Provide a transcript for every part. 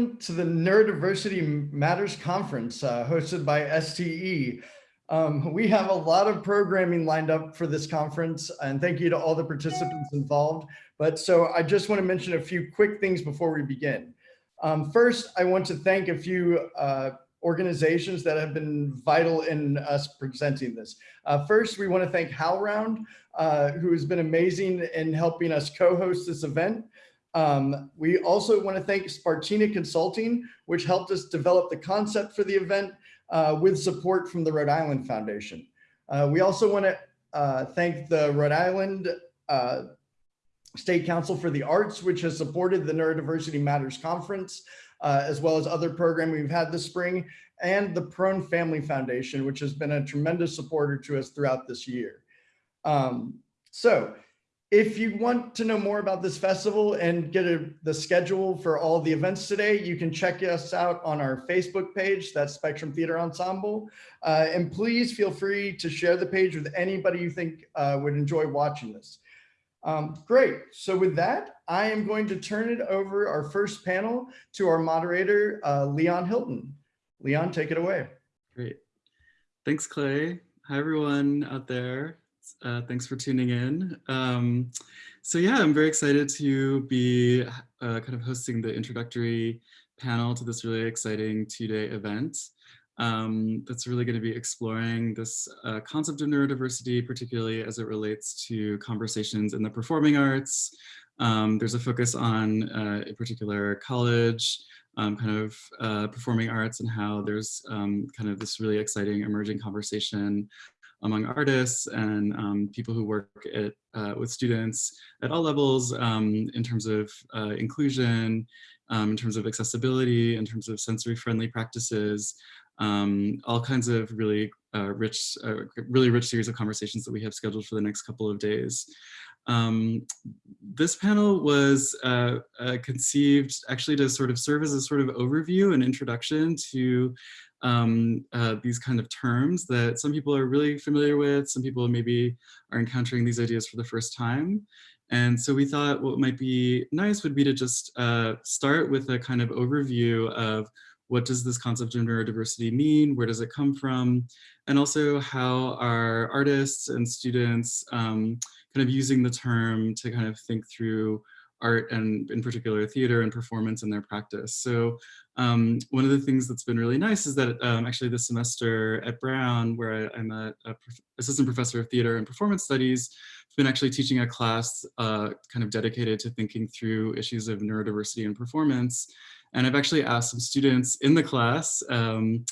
welcome to the Neurodiversity Matters Conference uh, hosted by STE. Um, we have a lot of programming lined up for this conference and thank you to all the participants involved. But so I just want to mention a few quick things before we begin. Um, first, I want to thank a few uh, organizations that have been vital in us presenting this. Uh, first, we want to thank HowlRound, uh, who has been amazing in helping us co-host this event. Um, we also want to thank Spartina Consulting, which helped us develop the concept for the event uh, with support from the Rhode Island Foundation. Uh, we also want to uh, thank the Rhode Island uh, State Council for the Arts, which has supported the Neurodiversity Matters Conference, uh, as well as other programming we've had this spring, and the Prone Family Foundation, which has been a tremendous supporter to us throughout this year. Um, so if you want to know more about this festival and get a, the schedule for all the events today, you can check us out on our Facebook page, that's Spectrum Theater Ensemble. Uh, and please feel free to share the page with anybody you think uh, would enjoy watching this. Um, great, so with that, I am going to turn it over our first panel to our moderator, uh, Leon Hilton. Leon, take it away. Great, thanks Clay. Hi everyone out there. Uh, thanks for tuning in. Um, so yeah, I'm very excited to be uh, kind of hosting the introductory panel to this really exciting two-day event. Um, that's really going to be exploring this uh, concept of neurodiversity, particularly as it relates to conversations in the performing arts. Um, there's a focus on uh, in particular college, um, kind of uh, performing arts and how there's um, kind of this really exciting emerging conversation among artists and um, people who work at, uh, with students at all levels um, in terms of uh, inclusion, um, in terms of accessibility, in terms of sensory friendly practices, um, all kinds of really uh, rich, uh, really rich series of conversations that we have scheduled for the next couple of days. Um, this panel was uh, uh, conceived actually to sort of serve as a sort of overview and introduction to um, uh, these kind of terms that some people are really familiar with, some people maybe are encountering these ideas for the first time. And so we thought what might be nice would be to just uh, start with a kind of overview of what does this concept of neurodiversity mean? Where does it come from? And also how are artists and students um, kind of using the term to kind of think through art and in particular theater and performance in their practice. So um, one of the things that's been really nice is that um, actually this semester at Brown, where I, am a, a prof assistant professor of theater and performance studies, I've been actually teaching a class uh, kind of dedicated to thinking through issues of neurodiversity and performance. And I've actually asked some students in the class um,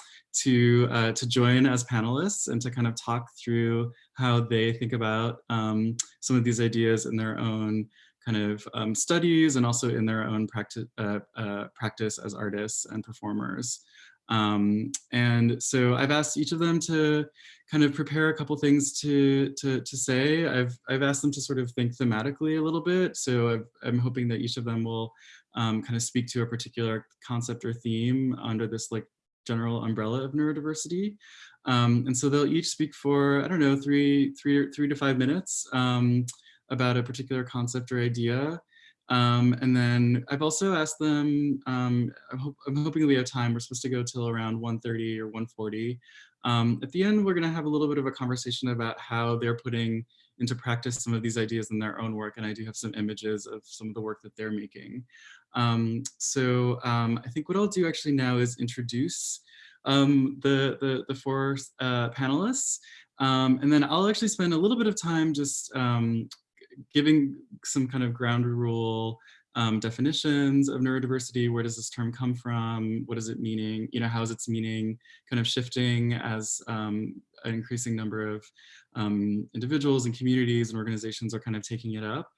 to, uh, to join as panelists and to kind of talk through how they think about um, some of these ideas in their own kind of um, studies and also in their own practice, uh, uh, practice as artists and performers. Um, and so I've asked each of them to kind of prepare a couple things to, to, to say. I've, I've asked them to sort of think thematically a little bit. So i am hoping that each of them will um, kind of speak to a particular concept or theme under this like general umbrella of neurodiversity. Um, and so they'll each speak for, I don't know, three, three, three to five minutes. About a particular concept or idea. Um, and then I've also asked them, um, I'm, ho I'm, hoping we have time, we're supposed to go till around 1.30 or 1.40. Um, at the end, we're gonna have a little bit of a conversation about how they're putting into practice some of these ideas in their own work. And I do have some images of some of the work that they're making. Um, so um, I think what I'll do actually now is introduce um, the, the, the four uh, panelists. And then I'll actually spend a little bit of time just giving some kind of ground rule um, definitions of neurodiversity. Where does this term come from? What is it meaning? You know, how is its meaning kind of shifting as um, an increasing number of um, individuals and communities and organizations are kind of taking it up.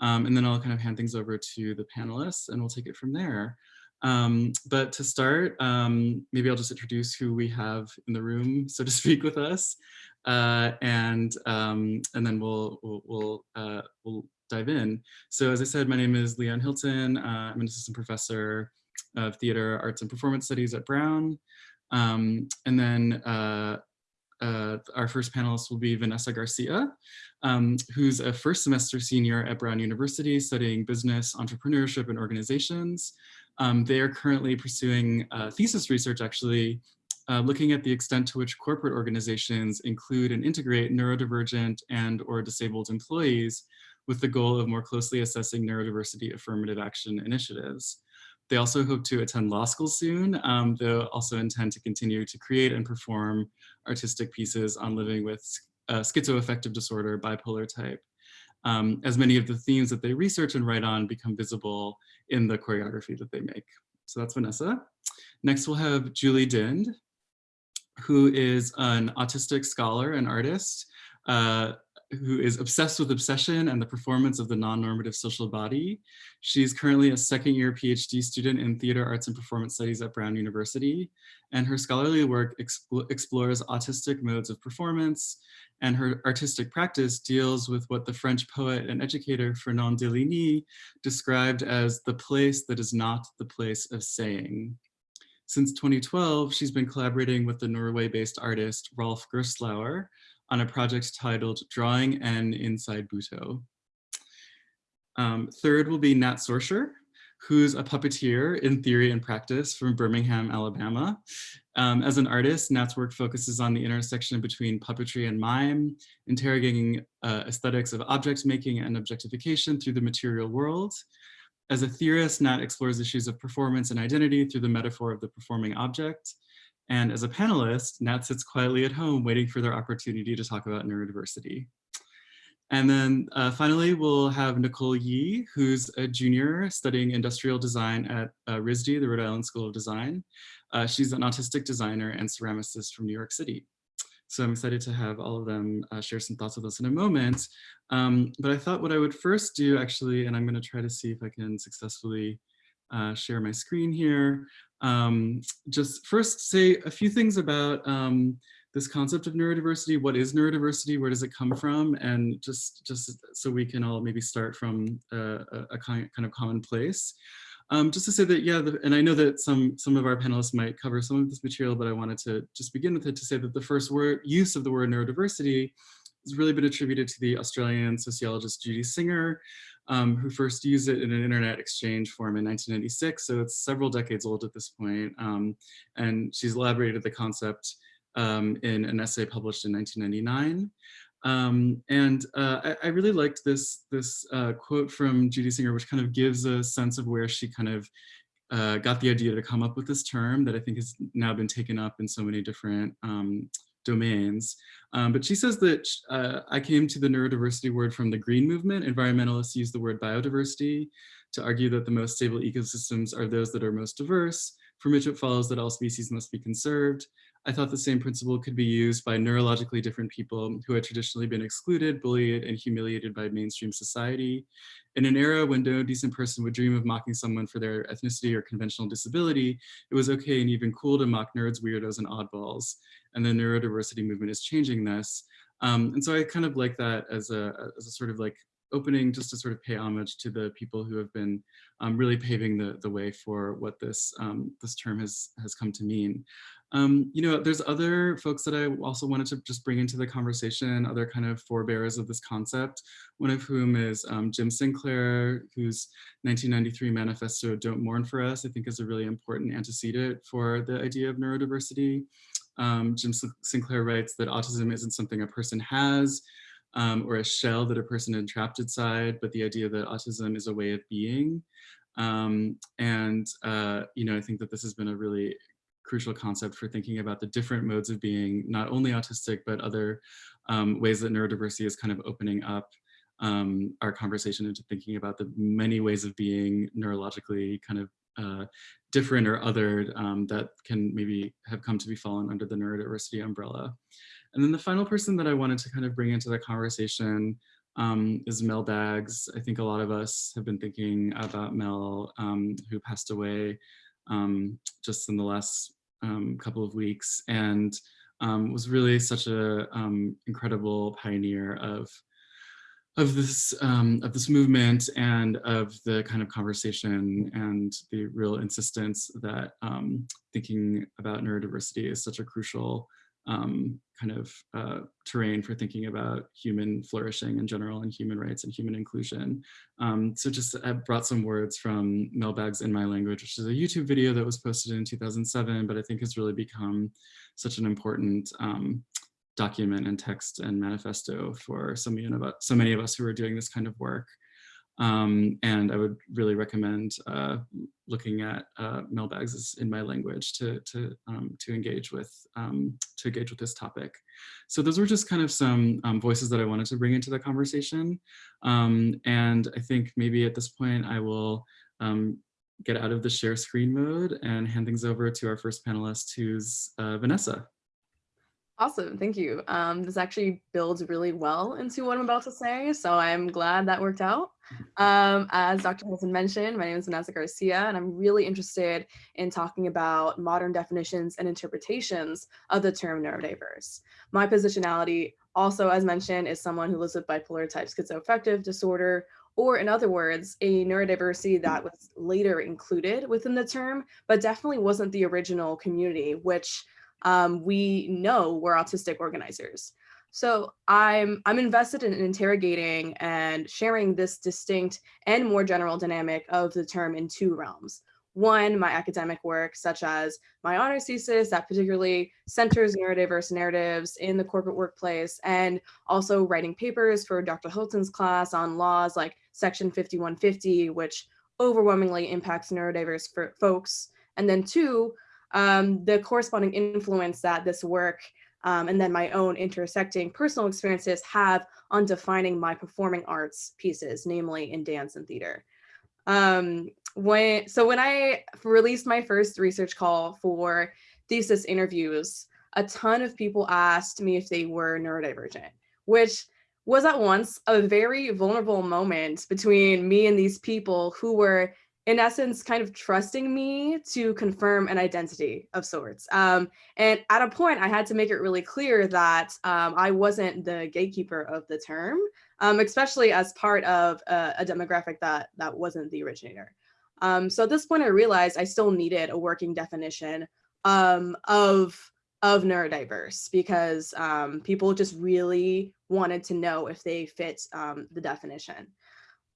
Um, and then I'll kind of hand things over to the panelists and we'll take it from there. Um, but to start, um, maybe I'll just introduce who we have in the room, so to speak, with us, uh, and um, and then we'll we'll we'll, uh, we'll, dive in. So as I said, my name is Leon Hilton. Uh, I'm an assistant professor of theater, arts, and performance studies at Brown. Um, and then uh, uh, our first panelist will be Vanessa Garcia, um, who's a first semester senior at Brown University studying business, entrepreneurship, and organizations. Um, they are currently pursuing uh, thesis research actually uh, looking at the extent to which corporate organizations include and integrate neurodivergent and or disabled employees with the goal of more closely assessing neurodiversity affirmative action initiatives. They also hope to attend law school soon. Um, they'll also intend to continue to create and perform artistic pieces on living with uh, schizoaffective disorder, bipolar type, um, as many of the themes that they research and write on become visible in the choreography that they make. So that's Vanessa. Next, we'll have Julie Dind, who is an autistic scholar and artist uh, who is obsessed with obsession and the performance of the non-normative social body. She's currently a second year PhD student in theater arts and performance studies at Brown University. And her scholarly work explores autistic modes of performance and her artistic practice deals with what the French poet and educator Fernand Deligny described as the place that is not the place of saying. Since 2012, she's been collaborating with the Norway-based artist Rolf Gerstlauer on a project titled Drawing N Inside Butoh. Um, third will be Nat Sorsher, who's a puppeteer in theory and practice from Birmingham, Alabama. Um, as an artist, Nat's work focuses on the intersection between puppetry and mime, interrogating uh, aesthetics of object making and objectification through the material world, as a theorist, Nat explores issues of performance and identity through the metaphor of the performing object. And as a panelist, Nat sits quietly at home waiting for their opportunity to talk about neurodiversity. And then uh, finally, we'll have Nicole Yee, who's a junior studying industrial design at uh, RISD, the Rhode Island School of Design. Uh, she's an autistic designer and ceramicist from New York City. So I'm excited to have all of them uh, share some thoughts with us in a moment. Um, but I thought what I would first do actually, and I'm gonna try to see if I can successfully uh, share my screen here. Um, just first say a few things about um, this concept of neurodiversity. What is neurodiversity? Where does it come from? And just, just so we can all maybe start from a, a kind of common place. Um, just to say that, yeah, the, and I know that some, some of our panelists might cover some of this material, but I wanted to just begin with it to say that the first word use of the word neurodiversity has really been attributed to the Australian sociologist Judy Singer, um, who first used it in an internet exchange forum in 1996. So it's several decades old at this point. Um, and she's elaborated the concept um, in an essay published in 1999. Um, and uh, I, I, really liked this, this uh, quote from Judy Singer, which kind of gives a sense of where she kind of uh, got the idea to come up with this term that I think has now been taken up in so many different um, domains. Um, but she says that uh, I came to the neurodiversity word from the green movement. Environmentalists use the word biodiversity to argue that the most stable ecosystems are those that are most diverse, from which it follows that all species must be conserved. I thought the same principle could be used by neurologically different people who had traditionally been excluded, bullied, and humiliated by mainstream society. In an era when no decent person would dream of mocking someone for their ethnicity or conventional disability, it was okay and even cool to mock nerds, weirdos, and oddballs. And the neurodiversity movement is changing this. Um, and so I kind of like that as a, as a sort of like opening just to sort of pay homage to the people who have been um, really paving the, the way for what this, um, this term has, has come to mean. Um, you know, there's other folks that I also wanted to just bring into the conversation, other kind of forebearers of this concept, one of whom is um, Jim Sinclair, whose 1993 manifesto, Don't Mourn for Us, I think is a really important antecedent for the idea of neurodiversity. Um, Jim Sinclair writes that autism isn't something a person has, um, or a shell that a person entrapped inside, but the idea that autism is a way of being. Um, and, uh, you know, I think that this has been a really crucial concept for thinking about the different modes of being, not only autistic, but other um, ways that neurodiversity is kind of opening up um, our conversation into thinking about the many ways of being neurologically kind of uh, different or other um, that can maybe have come to be fallen under the neurodiversity umbrella. And then the final person that I wanted to kind of bring into the conversation um, is Mel Baggs. I think a lot of us have been thinking about Mel, um, who passed away um, just in the last um, couple of weeks and um, was really such an um, incredible pioneer of of this um, of this movement and of the kind of conversation and the real insistence that thinking about neurodiversity is such a crucial um, kind of uh, terrain for thinking about human flourishing in general and human rights and human inclusion. Um, so just I brought some words from Mel Baggs In My Language, which is a YouTube video that was posted in 2007, but I think has really become such an important um, document and text and manifesto for so many of us, so many of us who are doing this kind of work. Um, and I would really recommend uh, looking at uh, Mel Baggs' in my language to to um, to engage with um, to engage with this topic. So those were just kind of some um, voices that I wanted to bring into the conversation. Um, and I think maybe at this point I will um, get out of the share screen mode and hand things over to our first panelist, who's uh, Vanessa. Awesome, thank you. Um, this actually builds really well into what I'm about to say, so I'm glad that worked out. Um, as Dr. Hilton mentioned, my name is Vanessa Garcia, and I'm really interested in talking about modern definitions and interpretations of the term neurodiverse. My positionality also, as mentioned, is someone who lives with bipolar type schizoaffective disorder, or in other words, a neurodiversity that was later included within the term, but definitely wasn't the original community, which um, we know we're autistic organizers. So I'm, I'm invested in interrogating and sharing this distinct and more general dynamic of the term in two realms. One, my academic work, such as my honors thesis that particularly centers neurodiverse narratives in the corporate workplace, and also writing papers for Dr. Hilton's class on laws like Section 5150, which overwhelmingly impacts neurodiverse folks. And then two, um, the corresponding influence that this work um, and then my own intersecting personal experiences have on defining my performing arts pieces, namely in dance and theater. Um, when, so when I released my first research call for thesis interviews, a ton of people asked me if they were neurodivergent, which was at once a very vulnerable moment between me and these people who were in essence, kind of trusting me to confirm an identity of sorts. Um, and at a point, I had to make it really clear that um, I wasn't the gatekeeper of the term, um, especially as part of a, a, demographic that, that wasn't the originator. Um, so at this point, I realized I still needed a working definition um, of, of neurodiverse because um, people just really wanted to know if they fit the definition.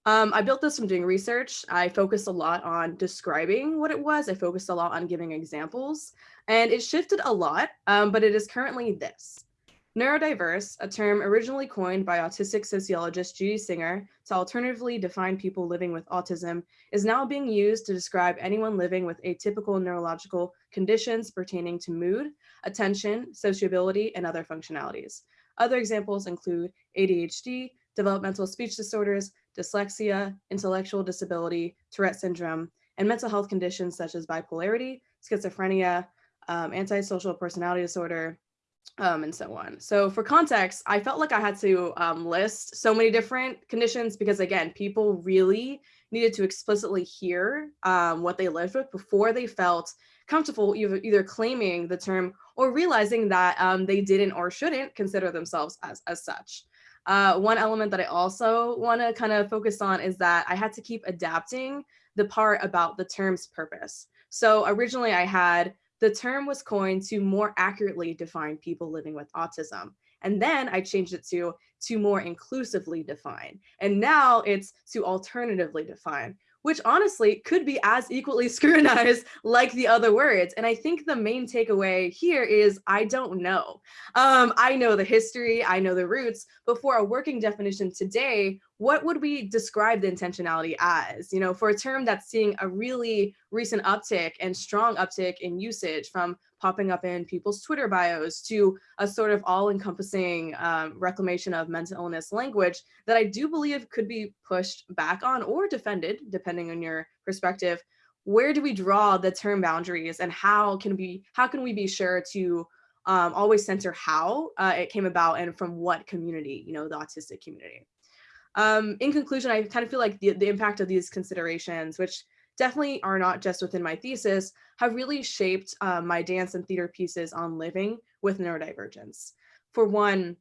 Um, I built this from doing research. I focused a lot on describing what it was. I focused a lot on giving examples and it shifted a lot, um, but it is currently this. Neurodiverse, a term originally coined by autistic sociologist Judy Singer to alternatively define people living with autism, is now being used to describe anyone living with atypical neurological conditions pertaining to mood, attention, sociability, and other functionalities. Other examples include ADHD, developmental speech disorders, dyslexia, intellectual disability, Tourette syndrome, and mental health conditions such as bipolarity, schizophrenia, um, antisocial personality disorder, um, and so on. So for context, I felt like I had to um, list so many different conditions because again, people really needed to explicitly hear um, what they lived with before they felt comfortable either, claiming the term or realizing that um, they didn't or shouldn't consider themselves as, as such. Uh, one element that I also want to kind of focus on is that I had to keep adapting the part about the term's purpose. So originally I had the term was coined to more accurately define people living with autism. And then I changed it to to more inclusively define. And now it's to alternatively define, which honestly could be as equally scrutinized like the other words. And I think the main takeaway here is I don't know. Um, I know the history, I know the roots, but for a working definition today, what would we describe the intentionality as? You know, for a term that's seeing a really recent uptick and strong uptick in usage from popping up in people's Twitter bios to a sort of all-encompassing um, reclamation of mental illness language that I do believe could be pushed back on or defended, depending on your perspective. Where do we draw the term boundaries and how can we how can we be sure to um, always center how uh, it came about and from what community, you know, the autistic community. Um, in conclusion, I kind of feel like the, the impact of these considerations, which definitely are not just within my thesis, have really shaped uh, my dance and theater pieces on living with neurodivergence. For one,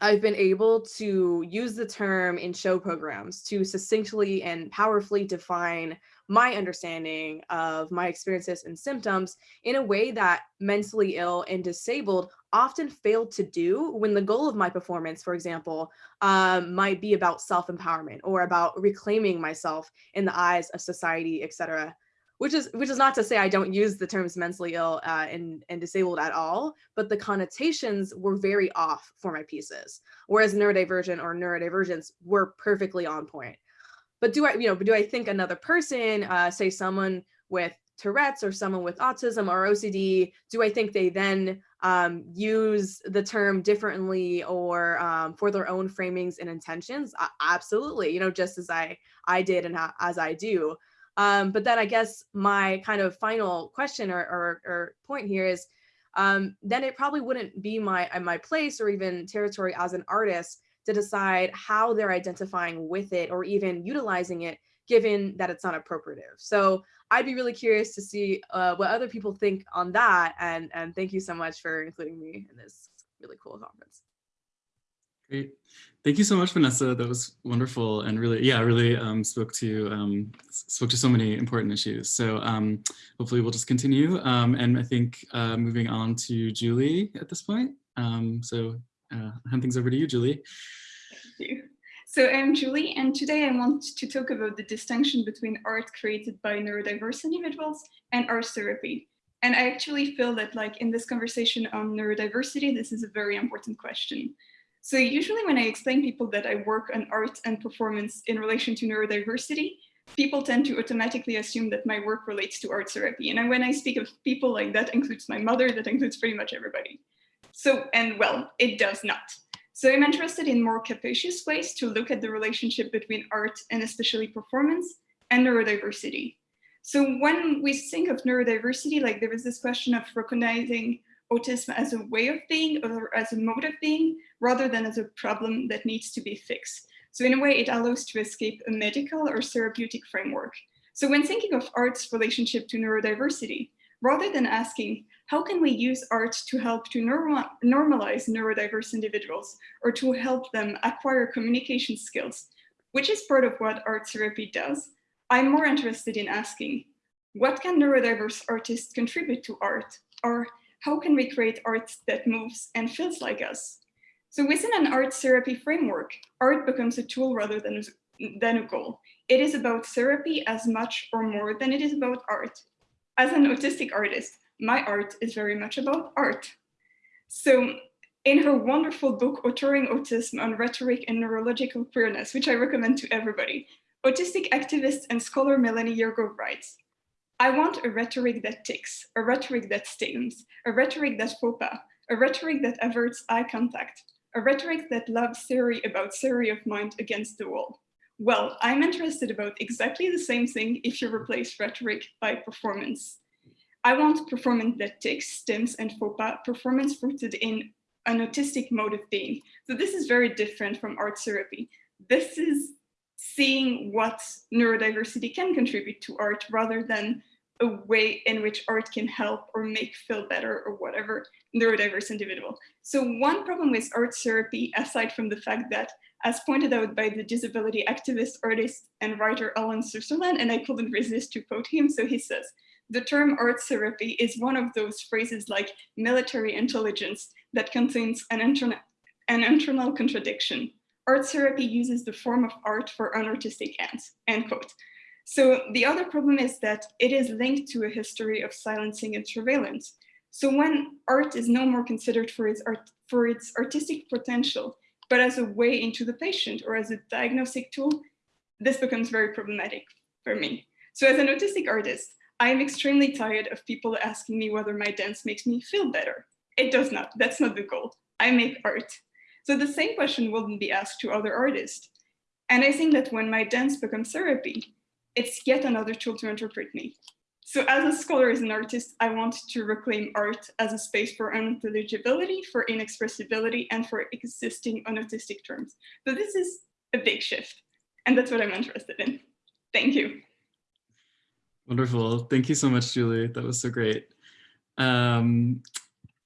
I've been able to use the term in show programs to succinctly and powerfully define my understanding of my experiences and symptoms in a way that mentally ill and disabled often fail to do when the goal of my performance, for example, um, might be about self-empowerment or about reclaiming myself in the eyes of society, etc. Which is which is not to say I don't use the terms mentally ill uh, and, and disabled at all, but the connotations were very off for my pieces, whereas neurodivergent or neurodivergence were perfectly on point. But do I, you know, do I think another person, uh, say someone with Tourette's or someone with autism or OCD, do I think they then um, use the term differently or um, for their own framings and intentions? Uh, absolutely, you know, just as I I did and as I do. Um, but then I guess my kind of final question or, or, or point here is, um, then it probably wouldn't be my my place or even territory as an artist to decide how they're identifying with it or even utilizing it, given that it's not appropriative. So I'd be really curious to see uh, what other people think on that. And, and thank you so much for including me in this really cool conference. Great. Thank you so much, Vanessa. That was wonderful and really, yeah, really um, spoke to um, spoke to so many important issues. So um, hopefully we'll just continue. Um, and I think uh, moving on to Julie at this point. Um, so uh, hand things over to you, Julie. So I'm Julie, and today I want to talk about the distinction between art created by neurodiverse individuals and art therapy. And I actually feel that like in this conversation on neurodiversity, this is a very important question. So usually when I explain people that I work on art and performance in relation to neurodiversity, people tend to automatically assume that my work relates to art therapy. And when I speak of people like that includes my mother, that includes pretty much everybody. So, and well, it does not. So I'm interested in more capacious ways to look at the relationship between art and especially performance and neurodiversity. So when we think of neurodiversity, like there is this question of recognizing autism as a way of being or as a mode of being, rather than as a problem that needs to be fixed. So in a way, it allows to escape a medical or therapeutic framework. So when thinking of art's relationship to neurodiversity, rather than asking, how can we use art to help to normal, normalize neurodiverse individuals or to help them acquire communication skills, which is part of what art therapy does, I'm more interested in asking, what can neurodiverse artists contribute to art? Or how can we create art that moves and feels like us? So within an art therapy framework, art becomes a tool rather than, than a goal. It is about therapy as much or more than it is about art. As an autistic artist, my art is very much about art. So in her wonderful book, Authoring Autism on Rhetoric and Neurological Queerness, which I recommend to everybody, autistic activist and scholar Melanie Yergeau writes, I want a rhetoric that ticks, a rhetoric that stims, a rhetoric that pas, a rhetoric that averts eye contact, a rhetoric that loves theory about theory of mind against the wall. Well, I'm interested about exactly the same thing if you replace rhetoric by performance. I want performance that takes stems and pas, performance rooted in an autistic mode of being. So this is very different from art therapy. This is seeing what neurodiversity can contribute to art rather than a way in which art can help or make feel better or whatever neurodiverse individual. So one problem with art therapy, aside from the fact that, as pointed out by the disability activist, artist, and writer Alan Sutherland, and I couldn't resist to quote him, so he says, the term art therapy is one of those phrases like military intelligence that contains an, interna an internal contradiction. Art therapy uses the form of art for unartistic ends, end quote. So the other problem is that it is linked to a history of silencing and surveillance. So when art is no more considered for its, art, for its artistic potential, but as a way into the patient or as a diagnostic tool, this becomes very problematic for me. So as an autistic artist, I'm extremely tired of people asking me whether my dance makes me feel better. It does not, that's not the goal. I make art. So the same question wouldn't be asked to other artists. And I think that when my dance becomes therapy, it's yet another tool to interpret me. So as a scholar, as an artist, I want to reclaim art as a space for unintelligibility, for inexpressibility, and for existing on autistic terms. So this is a big shift, and that's what I'm interested in. Thank you. Wonderful. Thank you so much, Julie. That was so great. Um,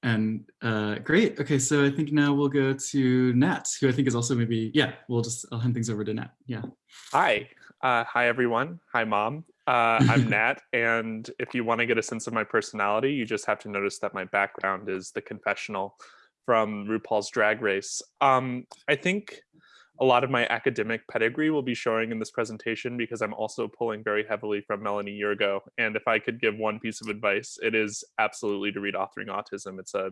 and uh, great. Okay, so I think now we'll go to Nat, who I think is also maybe, yeah, we'll just, I'll hand things over to Nat. Yeah. Hi. Uh, hi, everyone. Hi, Mom. Uh, I'm Nat, and if you want to get a sense of my personality, you just have to notice that my background is the confessional from RuPaul's Drag Race. Um, I think a lot of my academic pedigree will be showing in this presentation because I'm also pulling very heavily from Melanie Yergeau. And if I could give one piece of advice, it is absolutely to read Authoring Autism. It's a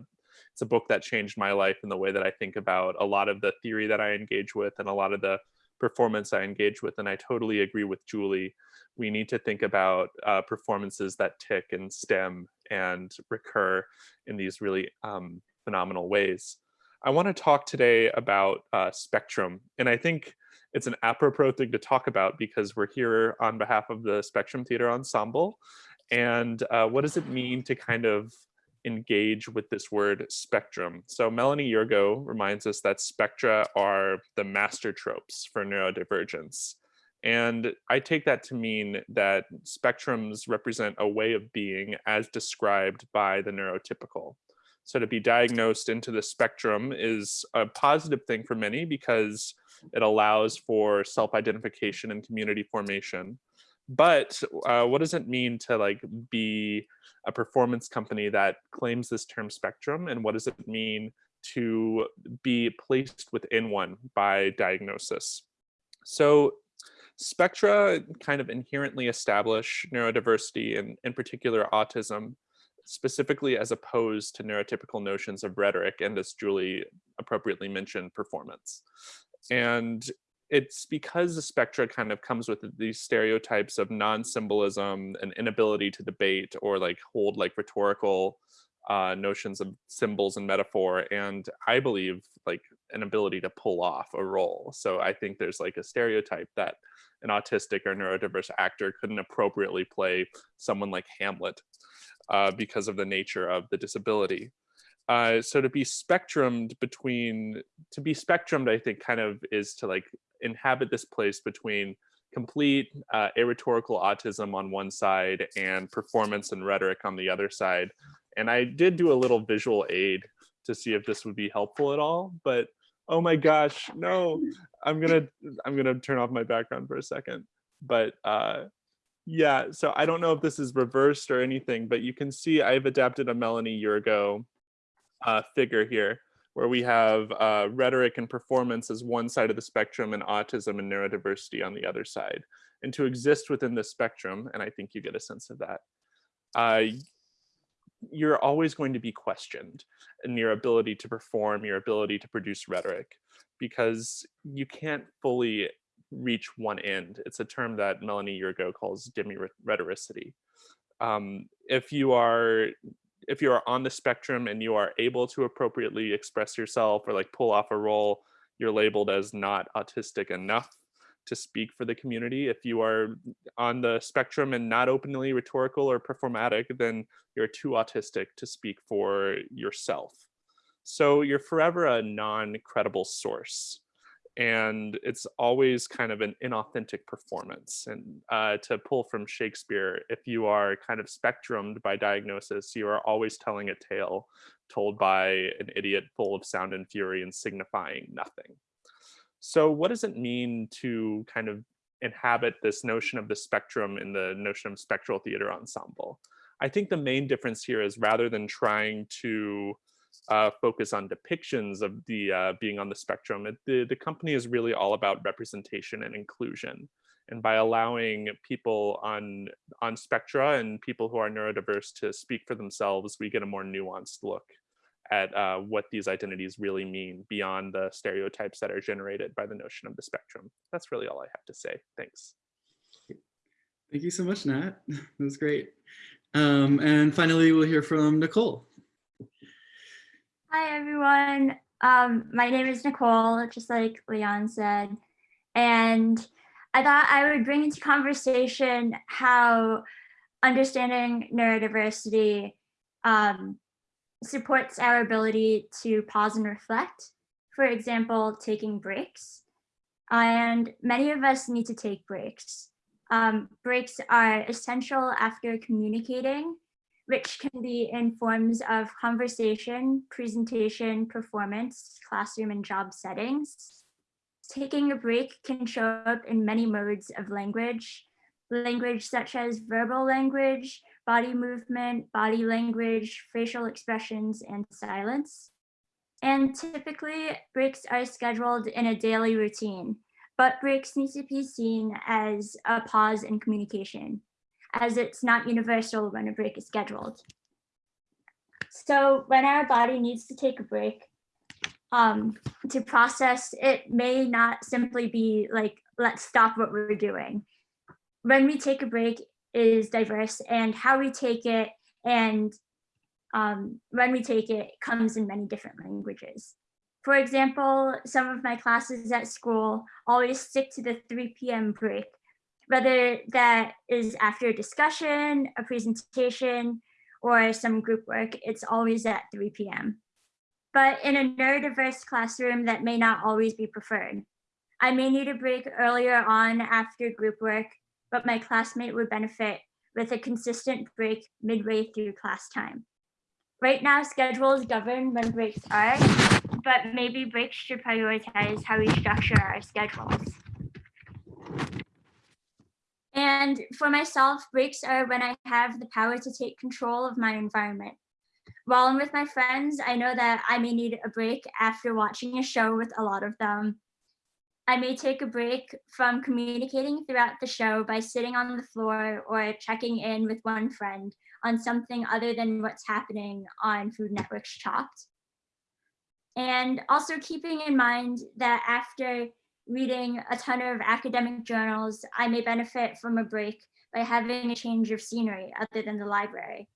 it's a book that changed my life in the way that I think about a lot of the theory that I engage with and a lot of the performance I engage with. And I totally agree with Julie. We need to think about uh, performances that tick and stim and recur in these really um, phenomenal ways. I want to talk today about uh, Spectrum. And I think it's an apropos thing to talk about because we're here on behalf of the Spectrum Theater Ensemble. And uh, what does it mean to kind of engage with this word spectrum? So Melanie Yergeau reminds us that spectra are the master tropes for neurodivergence. And I take that to mean that spectrums represent a way of being as described by the neurotypical. So to be diagnosed into the spectrum is a positive thing for many because it allows for self-identification and community formation. But uh, what does it mean to like be a performance company that claims this term spectrum? And what does it mean to be placed within one by diagnosis? So spectra kind of inherently establish neurodiversity and in particular autism specifically as opposed to neurotypical notions of rhetoric and as Julie appropriately mentioned, performance. And it's because the spectra kind of comes with these stereotypes of non-symbolism and inability to debate or like hold like rhetorical uh, notions of symbols and metaphor. And I believe like an ability to pull off a role. So I think there's like a stereotype that an autistic or neurodiverse actor couldn't appropriately play someone like Hamlet uh, because of the nature of the disability. Uh, so to be spectrumed between, to be spectrumed, I think kind of is to like inhabit this place between complete uh, arrhetorical autism on one side and performance and rhetoric on the other side. And I did do a little visual aid to see if this would be helpful at all, but oh my gosh, no, I'm gonna, I'm gonna turn off my background for a second. But uh, yeah, so I don't know if this is reversed or anything, but you can see I've adapted a Melanie Yergeau uh, figure here where we have uh, rhetoric and performance as one side of the spectrum and autism and neurodiversity on the other side. And to exist within this spectrum, and I think you get a sense of that, uh, you're always going to be questioned in your ability to perform, your ability to produce rhetoric, because you can't fully reach one end. It's a term that Melanie Yergeau calls demi-rhetoricity. Um, if you are if you are on the spectrum and you are able to appropriately express yourself or like pull off a role, you're labeled as not autistic enough to speak for the community. If you are on the spectrum and not openly rhetorical or performatic, then you're too autistic to speak for yourself. So you're forever a non-credible source and it's always kind of an inauthentic performance. And uh, to pull from Shakespeare, if you are kind of spectrumed by diagnosis, you are always telling a tale told by an idiot full of sound and fury and signifying nothing. So what does it mean to kind of inhabit this notion of the spectrum in the notion of spectral theater ensemble? I think the main difference here is rather than trying to uh, focus on depictions of the uh, being on the spectrum. It, the, the company is really all about representation and inclusion. And by allowing people on, on spectra and people who are neurodiverse to speak for themselves, we get a more nuanced look at uh, what these identities really mean beyond the stereotypes that are generated by the notion of the spectrum. That's really all I have to say. Thanks. Thank you so much, Nat. That was great. Um, and finally, we'll hear from Nicole. Hi, everyone. Um, my name is Nicole, just like Leon said. And I thought I would bring into conversation how understanding neurodiversity um, supports our ability to pause and reflect. For example, taking breaks. And many of us need to take breaks. Um, breaks are essential after communicating which can be in forms of conversation, presentation, performance, classroom and job settings. Taking a break can show up in many modes of language, language such as verbal language, body movement, body language, facial expressions, and silence. And typically breaks are scheduled in a daily routine, but breaks need to be seen as a pause in communication as it's not universal when a break is scheduled. So when our body needs to take a break um, to process, it may not simply be like, let's stop what we're doing. When we take a break is diverse and how we take it and um, when we take it comes in many different languages. For example, some of my classes at school always stick to the 3 p.m. break, whether that is after a discussion, a presentation, or some group work, it's always at 3 p.m. But in a neurodiverse classroom, that may not always be preferred. I may need a break earlier on after group work, but my classmate would benefit with a consistent break midway through class time. Right now, schedules govern when breaks are, but maybe breaks should prioritize how we structure our schedules. And for myself, breaks are when I have the power to take control of my environment. While I'm with my friends, I know that I may need a break after watching a show with a lot of them. I may take a break from communicating throughout the show by sitting on the floor or checking in with one friend on something other than what's happening on Food Network's Chopped. And also keeping in mind that after reading a ton of academic journals, I may benefit from a break by having a change of scenery other than the library.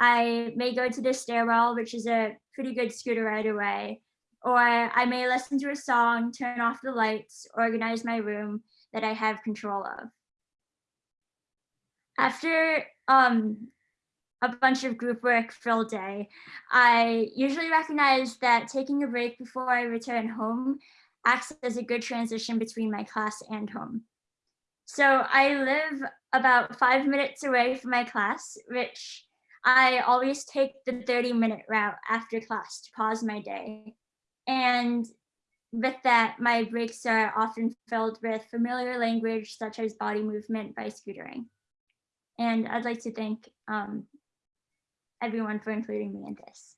I may go to the stairwell, which is a pretty good scooter ride away, or I may listen to a song, turn off the lights, organize my room that I have control of. After um, a bunch of group work filled day, I usually recognize that taking a break before I return home acts as a good transition between my class and home. So I live about five minutes away from my class, which I always take the 30 minute route after class to pause my day. And with that, my breaks are often filled with familiar language such as body movement by scootering. And I'd like to thank um, everyone for including me in this.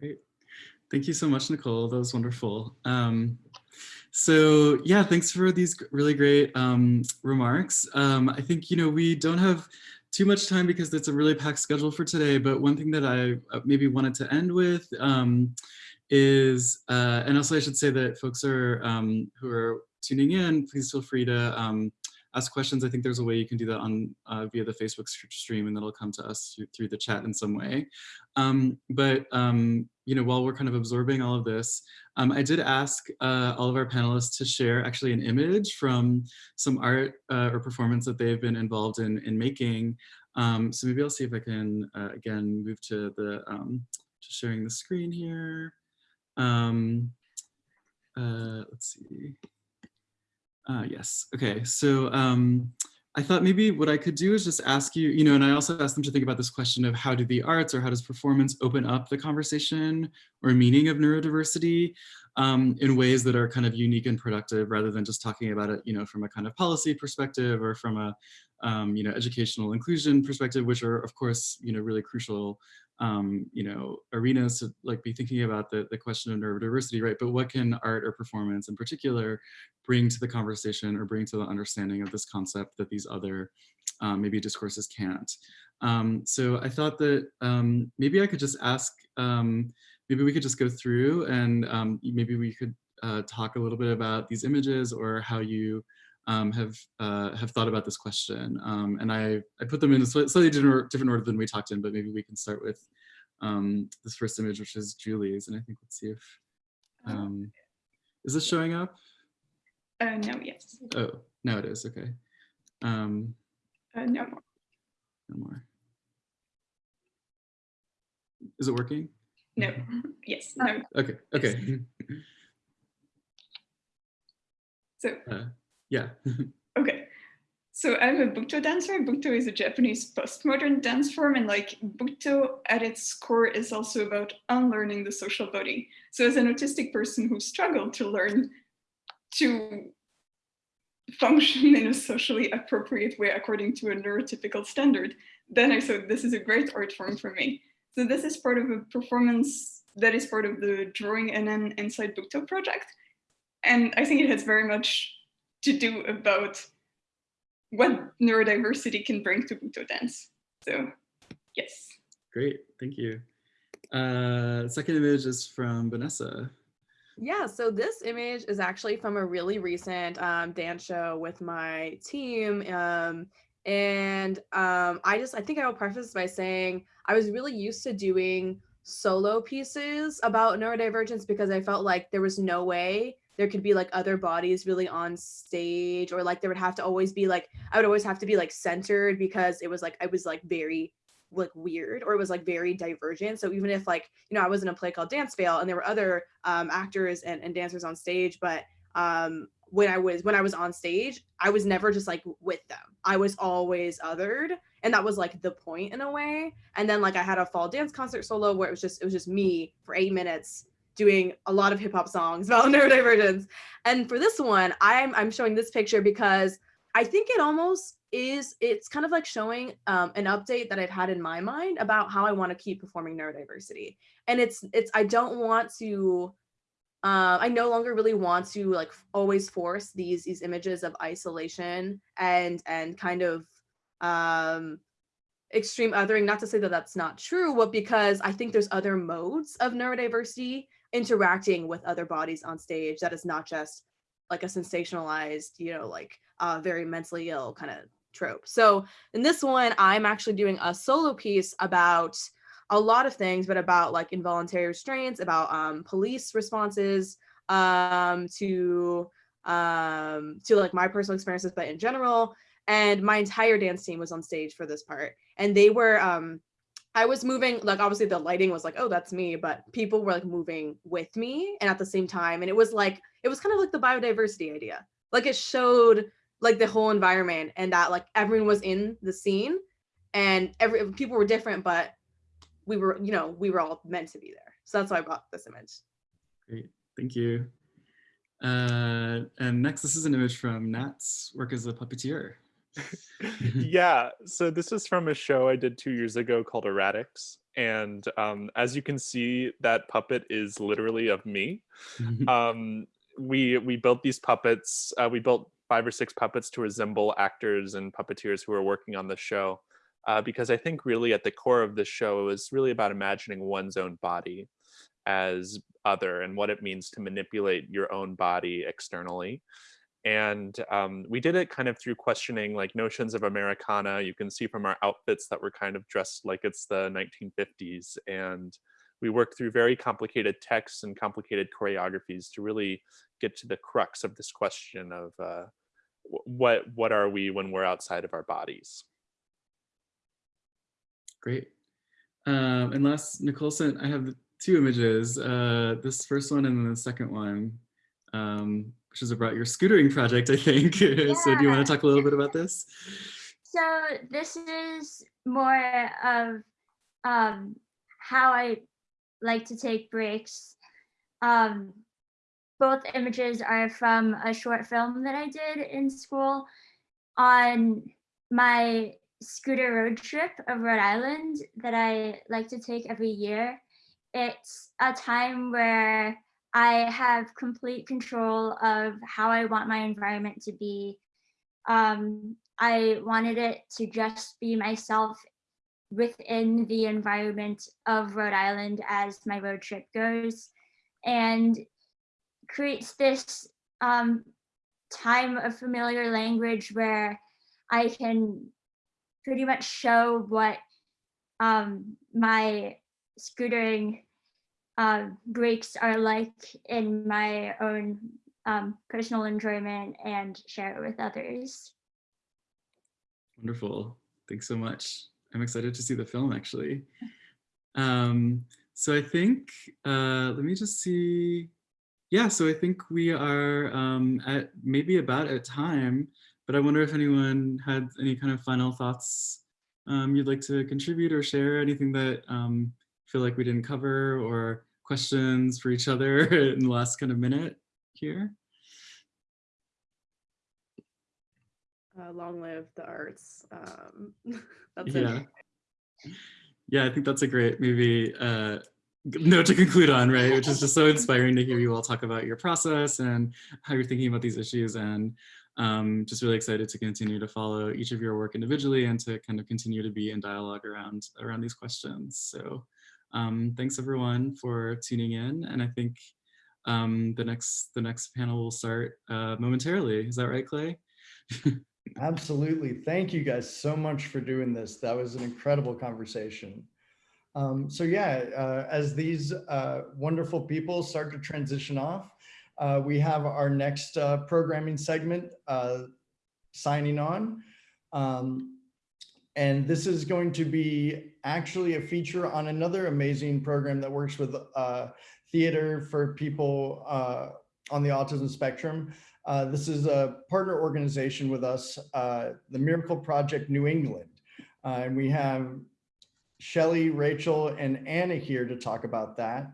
Great. Thank you so much, Nicole. That was wonderful. Um, so yeah, thanks for these really great um, remarks. Um, I think, you know, we don't have too much time because it's a really packed schedule for today, but one thing that I uh, maybe wanted to end with um, is, uh, and also I should say that folks are um, who are tuning in, please feel free to um, ask questions. I think there's a way you can do that on uh, via the Facebook stream and that'll come to us through the chat in some way. Um, but, um, you know, while we're kind of absorbing all of this, um, I did ask uh, all of our panelists to share actually an image from some art uh, or performance that they've been involved in, in making. Um, so maybe I'll see if I can, uh, again, move to the, um, to sharing the screen here. Um, uh, let's see. Uh, yes. Okay. So um, I thought maybe what I could do is just ask you, you know, and I also asked them to think about this question of how do the arts or how does performance open up the conversation or meaning of neurodiversity um, in ways that are kind of unique and productive rather than just talking about it, you know, from a kind of policy perspective or from a, um, you know, educational inclusion perspective, which are of course, you know, really crucial um, you know, arenas to like be thinking about the, the question of neurodiversity, right? But what can art or performance in particular bring to the conversation or bring to the understanding of this concept that these other um, maybe discourses can't? Um, so I thought that um, maybe I could just ask, um, maybe we could just go through and um, maybe we could uh, talk a little bit about these images or how you um, have uh, have thought about this question. Um, and I, I put them in a slightly different, different order than we talked in, but maybe we can start with um, this first image, which is Julie's. And I think let's see if, Uh-huh. um, is this showing up? Uh, no, yes. Oh, now it is, okay. Um, Uh, no more. no more. Is it working? No, yes, no. Okay, okay. So, Uh, yeah, okay. So I'm a Butoh dancer. Butoh is a Japanese postmodern dance form and like Butoh at its core is also about unlearning the social body. So as an autistic person who struggled to learn to function in a socially appropriate way according to a neurotypical standard, then I thought this is a great art form for me. So this is part of a performance that is part of the Drawing NN Inside Butoh project. And I think it has very much to do about what neurodiversity can bring to Butoh dance. So yes. Great, thank you. Uh, second image is from Vanessa. Yeah, so this image is actually from a really recent um, dance show with my team. Um, and um, I just, I think I will preface by saying I was really used to doing solo pieces about neurodivergence because I felt like there was no way there could be like other bodies really on stage or like there would have to always be like, I would always have to be like centered because it was like, I was like very like weird or it was like very divergent. So even if like, you know, I was in a play called Dance Fail and there were other um, actors and, and dancers on stage, but um, when I was when I was on stage, I was never just like with them. I was always othered. And that was like the point in a way. And then like I had a fall dance concert solo where it was just it was just me for eight minutes doing a lot of hip hop songs about neurodivergence. And for this one, I'm I'm showing this picture because I think it almost is it's kind of like showing um, an update that I've had in my mind about how I want to keep performing neurodiversity. And it's it's I don't want to uh, I no longer really want to like always force these these images of isolation and and kind of um, extreme othering. Not to say that that's not true, but because I think there's other modes of neurodiversity interacting with other bodies on stage that is not just like a sensationalized, you know, like uh, very mentally ill kind of trope. So in this one, I'm actually doing a solo piece about a lot of things, but about like involuntary restraints, about um, police responses um, to um, to like my personal experiences, but in general. And my entire dance team was on stage for this part, and they were. Um, I was moving, like obviously the lighting was like, oh, that's me, but people were like moving with me and at the same time. And it was like, it was kind of like the biodiversity idea. Like it showed like the whole environment and that like everyone was in the scene and every people were different, but we were, you know, we were all meant to be there. So that's why I brought this image. Great, thank you. Uh, and next, this is an image from Nat's work as a puppeteer. yeah, so this is from a show I did two years ago called Erratics. And um, as you can see, that puppet is literally of me. um, we we built these puppets. Uh, we built five or six puppets to resemble actors and puppeteers who were working on the show. Uh, because I think really at the core of the show, it was really about imagining one's own body as other and what it means to manipulate your own body externally. And um, we did it kind of through questioning like notions of Americana. You can see from our outfits that we're kind of dressed like it's the 1950s. And we worked through very complicated texts and complicated choreographies to really get to the crux of this question of uh, what what are we when we're outside of our bodies. Great. Um, and last, Nicole sent, I have two images, uh, this first one and then the second one, um, which is about your scootering project, I think. so do you want to talk a little bit about this? So this is more of um, how I like to take breaks. Um, both images are from a short film that I did in school on my scooter road trip of Rhode Island that I like to take every year. It's a time where I have complete control of how I want my environment to be. Um, I wanted it to just be myself within the environment of Rhode Island as my road trip goes and creates this um, time of familiar language where I can pretty much show what um, my scootering uh, breaks are like in my own um, personal enjoyment and share it with others. Wonderful. Thanks so much. I'm excited to see the film actually. Um, so I think, uh, let me just see. Yeah, so I think we are um, at maybe about at time, but I wonder if anyone had any kind of final thoughts um, you'd like to contribute or share, anything that um, feel like we didn't cover or questions for each other in the last kind of minute here. Uh, long live the arts. Um, that's yeah. it. Yeah, I think that's a great maybe uh, note to conclude on, right? Which is just so inspiring to hear you all talk about your process and how you're thinking about these issues and um, just really excited to continue to follow each of your work individually and to kind of continue to be in dialogue around around these questions. So um, thanks everyone for tuning in. And I think um, the next the next panel will start uh, momentarily. Is that right, Clay? Absolutely. Thank you guys so much for doing this. That was an incredible conversation. Um, so yeah, uh, as these uh, wonderful people start to transition off, uh, we have our next uh, programming segment uh, signing on. Um, and this is going to be actually a feature on another amazing program that works with uh, theater for people uh, on the autism spectrum. Uh, this is a partner organization with us, uh, the Miracle Project New England. Uh, and we have Shelly, Rachel, and Anna here to talk about that.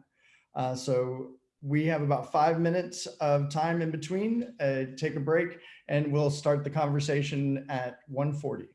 Uh, so we have about five minutes of time in between, take a break, and we'll start the conversation at 1.40.